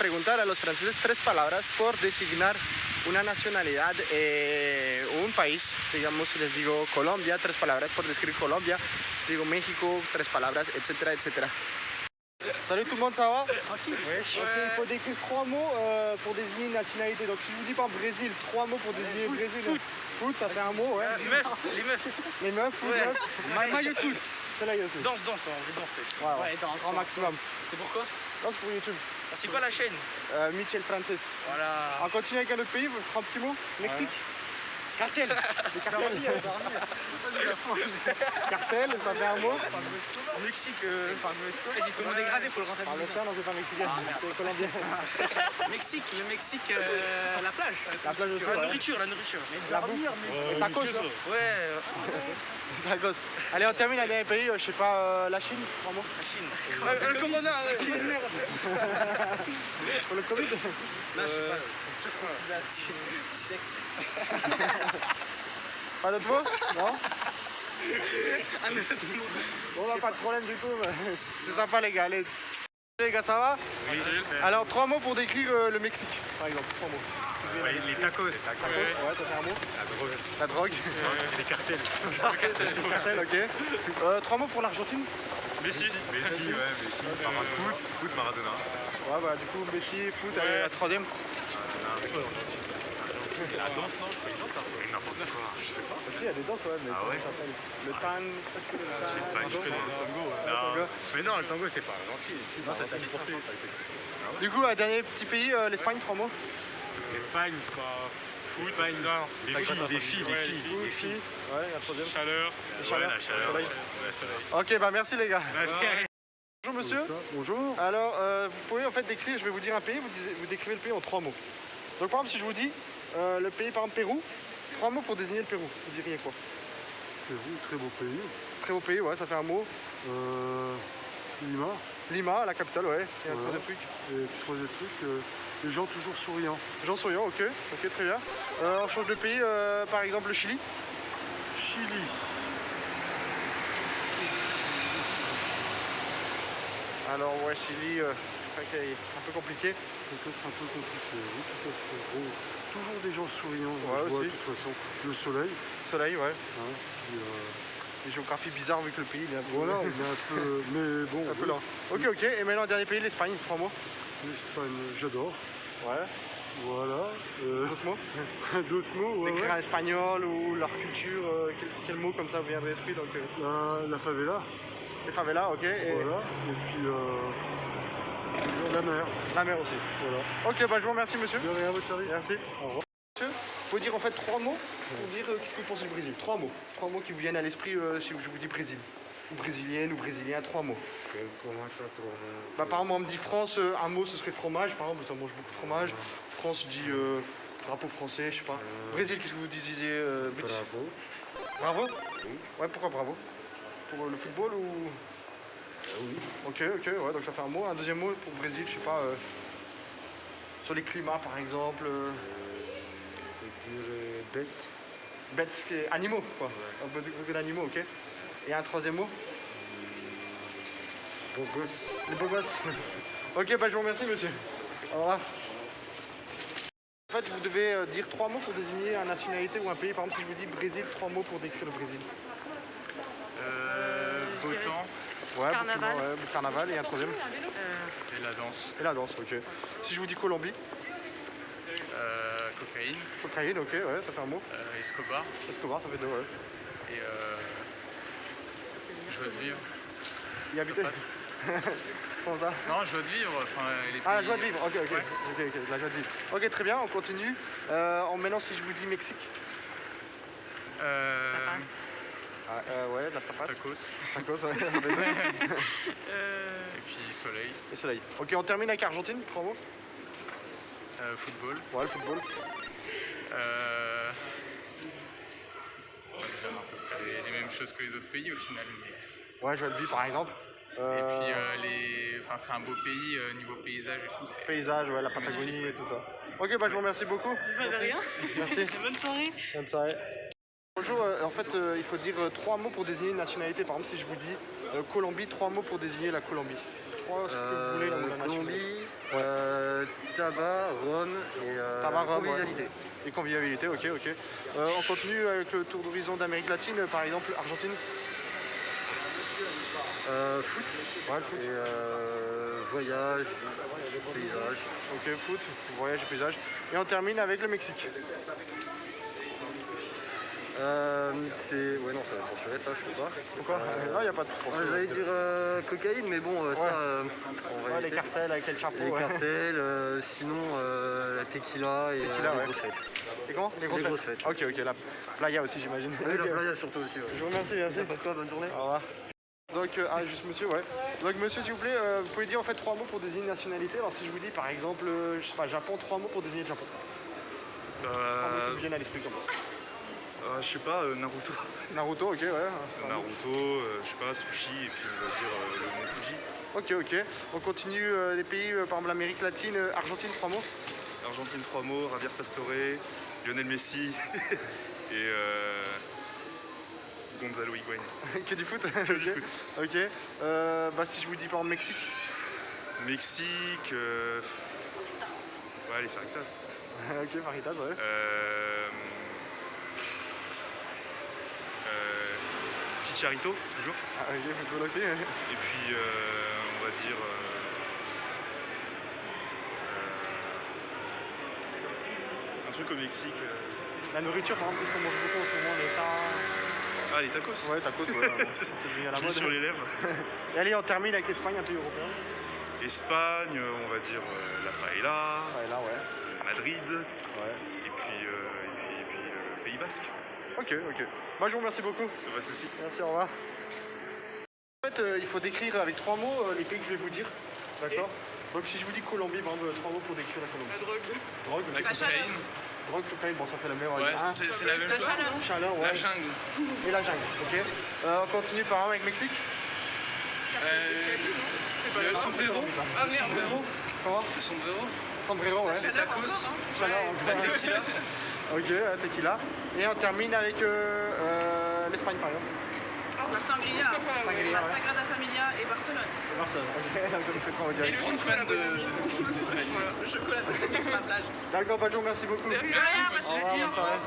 preguntar a los franceses tres palabras por designar una nacionalidad eh, o un país. Digamos, si les digo Colombia, tres palabras por describir Colombia. Si digo México, tres palabras, etcétera, etcétera. Salut tout le monde, ça va Tranquille. Ok, il faut décrire trois mots euh, pour désigner une nationalité. Donc si je vous dis par Brésil, trois mots pour désigner foot, Brésil. foot. Foot, ça fait un mot, ouais. Euh, meufs, les meufs. Les meufs, foot, Ouais. meufs. Ma- maillot de foot. Celle-là, il y a aussi. Danse, danse, on veut danser. Ouais, ouais. Ouais, danse. Grand danse, maximum. C'est pourquoi Non, c'est pour YouTube. C'est quoi la chaîne? Euh, Michel Francis. Voilà. On continue avec un autre pays, vous un petit mot Mexique? Cartel Cartel, ça fait un mot Au Mexique. Euh... Vas-y, il faut me dégrader, faut le Par le rentabiliser. temps, non, c'est pas mexicain, Ah, merde. c'est colombien. Mexique, le Mexique, euh, la plage. La plage aussi, La ouais. nourriture, la nourriture. La bouffe. Les tacos, ça. Ouais, euh, Tacos. Allez, on termine avec un pays, euh, je sais pas, euh, la Chine, trois mots. la Chine. Le corona, ouais. Pour le Covid Là, je sais pas. Sexe. Pas d'autres mots Non? Un autre mot. Bon, bah, pas de problème du coup, c'est sympa les gars. Allez. Les gars, ça va? Alors, trois mots pour décrire euh, le Mexique, par exemple. Trois mots. les tacos, Tacos, ouais, ça fait un mot? la drogue, La drogue. les cartels. Cartel, ok. Euh, trois mots pour l'Argentine? Messi. Messi, ouais, Messi. Par foot, foot Maradona. Ouais, bah du coup, Messi, foot, allez, la troisième. La danse, non Je danse un peu. N'importe quoi, je sais pas. Aussi, il y a des danses, ouais, mais Ah ouais ça s'appelle Le tan, peut-être que le Je sais pas, je tango connais le tango. tango. Non, mais non, le tango, c'est pas gentil. Si, Non, ça. Du coup, un dernier petit pays, euh, l'Espagne, trois mots. L'Espagne, pas. Foot, Espagne, les filles, les filles, les filles, Foot, les filles. Ouais, la troisième. Chaleur. Le Ouais, chaleur, la le chaleur. soleil. ouais, Le soleil. Ok, bah merci les gars. Merci. Bonjour monsieur. Bonjour. Alors, euh, vous pouvez en fait décrire, je vais vous dire un pays, vous, disiez- vous décrivez le pays en trois mots. Donc par exemple, si je vous dis euh, le pays, par exemple Pérou, trois mots pour désigner le Pérou, vous diriez quoi? Pérou, très beau pays. Très beau pays, ouais, ça fait un mot. Euh, Lima. Lima, la capitale, ouais. Et un troisième truc. Et troisième truc, euh, les gens toujours souriants. Jean Souriant, ok, ok, très bien. Euh, on change de pays, par exemple le Chili. Chili. Alors ouais, Chili, c'est vrai qu'il est un peu compliqué. Peut-être un peu compliqué. Oui, tout à fait. Bon, toujours des gens souriants. Ouais, je vois, de toute façon. Le soleil. Soleil, ouais. hein, puis, euh, Une géographie bizarre vu que le pays il est un peu, voilà, il est un peu. Mais bon, un peu lent. Ok, ok, et maintenant dernier pays, l'Espagne, trois mots. l'Espagne, j'adore. Ouais. Voilà. Euh, D'autres mots D'autres mots, ouais, Décrire ouais. un espagnol ou leur culture, euh, quel, quel mot comme ça vous vient de l'esprit donc euh, La, la favela. Les favelas, ok, et Voilà. Et puis la mer. la mer aussi. Voilà. Ok, bah je vous remercie monsieur. De rien votre service. Merci. Au revoir. Monsieur, faut dire en fait trois mots pour dire euh, qu'est-ce que vous pensez du Brésil. Trois mots. Trois mots qui vous viennent à l'esprit euh, si je vous dis Brésil. Ou brésilienne ou brésilien, trois mots. Comment ça, toi Bah, par exemple, on me dit France, euh, un mot ce serait fromage, par exemple, ça mange beaucoup de fromage. France, euh, drapeau français, je sais pas. Brésil, qu'est-ce que vous disiez euh, vous Bravo. Bravo? Ouais, pourquoi bravo? Pour le football ou. Oui. Ok, ok, ouais, donc ça fait un mot. Un deuxième mot pour Brésil, je sais pas. euh, sur les climats par exemple. euh, Je dirais bête. bêtes, qui animaux quoi. Un peu d'animaux, ok. Et un troisième mot Beau gosse. Les beaux gosses. ok, bah je vous remercie monsieur. Au revoir. En fait, vous devez euh, dire trois mots pour désigner une nationalité ou un pays. Par exemple, si je vous dis Brésil, trois mots pour décrire le Brésil. Euh, beau Je dirais- temps Ouais, Carnaval. beaucoup ouais, carnaval et un troisième. Euh, et la danse. Et la danse, ok. Si je vous dis Colombie, Euh, cocaïne, cocaïne, ok, ouais, ça fait un mot. euh, Escobar Escobar, ça fait deux, ouais. et euh, joie de vivre. Y habiter Comment ça Non, joie de vivre, enfin les Ah, la joie de vivre, ok, ok. Ouais. Ok, ok, la joie de vivre. Ok, très bien, on continue. Euh, en maintenant, si je vous dis Mexique. Euh, tapas. Ah, euh, ouais, la tapas. tacos Tacos, ouais. Euh, et puis soleil, Et soleil. Ok, on termine avec Argentine, trois mots. euh, football. Ouais, le football. Euh, on va dire à peu près les, les mêmes choses que les autres pays au final. mais- Ouais, de vivre, par exemple. Et puis euh, les, enfin c'est un beau pays euh, niveau paysage et tout. Paysage, ouais, la Patagonie et tout ça. Ok, bah je vous remercie beaucoup. de rien. Merci. Bonne soirée. Bonne soirée. Bonjour, euh, en fait, euh, il faut dire euh, trois mots pour désigner une nationalité. Par exemple, si je vous dis euh, Colombie, trois mots pour désigner la Colombie. Trois, ce que vous voulez, la. Colombie, tabac, rhum et Tabac, rhum, convivialité. Et convivialité, ok, ok. On continue avec le tour d'horizon d'Amérique latine, par exemple, Argentine. Foot. Ouais, le foot. Et voyage, paysage. Ok, foot, voyage et paysage. Et on termine avec le Mexique. Euh, c'est. Ouais, non, ça va censurer ça, je sais pas. Pourquoi Euh, Non, il n'y a pas de Ouais, transfert. J'allais dire euh, cocaïne, mais bon, euh, Ouais. ça, euh, en Ouais, les cartels avec quel chapeau les ouais. cartels, euh, sinon euh, la tequila et Tequila, euh, ouais. les grosses fêtes. Et comment Les grosses Les grosses fêtes. fêtes. Ok, ok, la playa aussi, j'imagine. Oui, la playa surtout aussi. Ouais. Je vous remercie, merci. Pas de quoi, bonne journée. Au revoir. Donc, euh, ah, juste monsieur, ouais. Donc, monsieur, s'il vous plaît, euh, vous pouvez dire en fait trois mots pour désigner une nationalité. Alors, si je vous dis par exemple, euh, je sais pas, Japon, trois mots pour désigner le Japon. Trois mots qui Euh, vous viennent à l'esprit comme ça. Euh, je sais pas, euh, Naruto. Naruto, ok, ouais. Naruto, euh, je sais pas, sushi, et puis on va dire euh, le mont Fuji. Ok, ok. On continue les pays, par exemple l'Amérique latine, Argentine, trois mots. Argentine, trois mots, Javier Pastore, Lionel Messi et Gonzalo Higuain. que du foot. Que du ok. foot. Ok. Bah, si je vous dis par exemple Mexique. Mexique, ouais, les Faritas. ok, Faritas, ouais. Euh, Chicharito, toujours. Ah, ok, football aussi. ouais. Et puis, euh, on va dire. euh, un truc au Mexique. euh, La nourriture, par exemple, qu'est-ce qu'on mange beaucoup en ce moment Les tas. Ah, les tacos Ouais, tacos, ouais. c'est à la mode. sur les lèvres. Et allez, on termine avec l'Espagne, un pays européen. Espagne, euh, on va dire euh, la paella, là, ouais. Madrid, Ouais. et puis, euh, et puis, et puis euh, Pays Basque. Ok, ok. Bah, je vous remercie beaucoup. Pas de soucis. Merci, au revoir. En fait, euh, il faut décrire avec trois mots euh, les pays que je vais vous dire. D'accord Donc, si je vous dis Colombie, par exemple, trois mots pour décrire la Colombie. La drogue. Drogue. La chaleur. Drogue, cocaïne, bon, ça fait la même. Ouais, Hein c'est c'est la même La chose. chaleur. Chaleur, ouais. La jungle. Et la jungle, ok. Euh, on continue par exemple avec Mexique. Euh, le sombrero. Ah, Le merde. sombrero. Comment Le sombrero. Sombrero, ouais. Les tacos. Chaleur, La encore. tequila. Ok, euh, tequila. Et on termine avec euh, euh, l'Espagne, par exemple. La sangria. Sangria, La. Sagrada Familia et Barcelone. Barcelone, ok. Ça me fait trop en Et direct. le chocolat de- d'Espagne. Voilà, le chocolat de sur la plage. D'accord, Badjo, merci beaucoup. Merci, merci. Au revoir, bonne soirée.